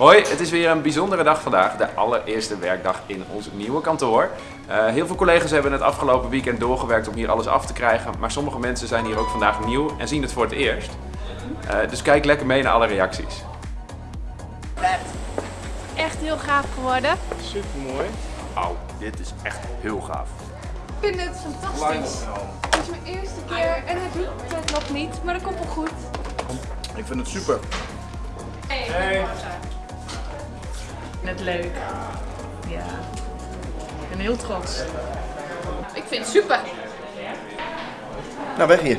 Hoi, het is weer een bijzondere dag vandaag, de allereerste werkdag in ons nieuwe kantoor. Uh, heel veel collega's hebben het afgelopen weekend doorgewerkt om hier alles af te krijgen, maar sommige mensen zijn hier ook vandaag nieuw en zien het voor het eerst. Uh, dus kijk lekker mee naar alle reacties. Echt heel gaaf geworden. Super mooi. Auw, dit is echt heel gaaf. Ik vind het fantastisch. Het is mijn eerste keer en het doet het nog niet, maar dat komt wel goed. Ik vind het super. Hey. Hey. Net leuk. Ja. Ik ben heel trots. Ik vind het super. Nou, weg hier.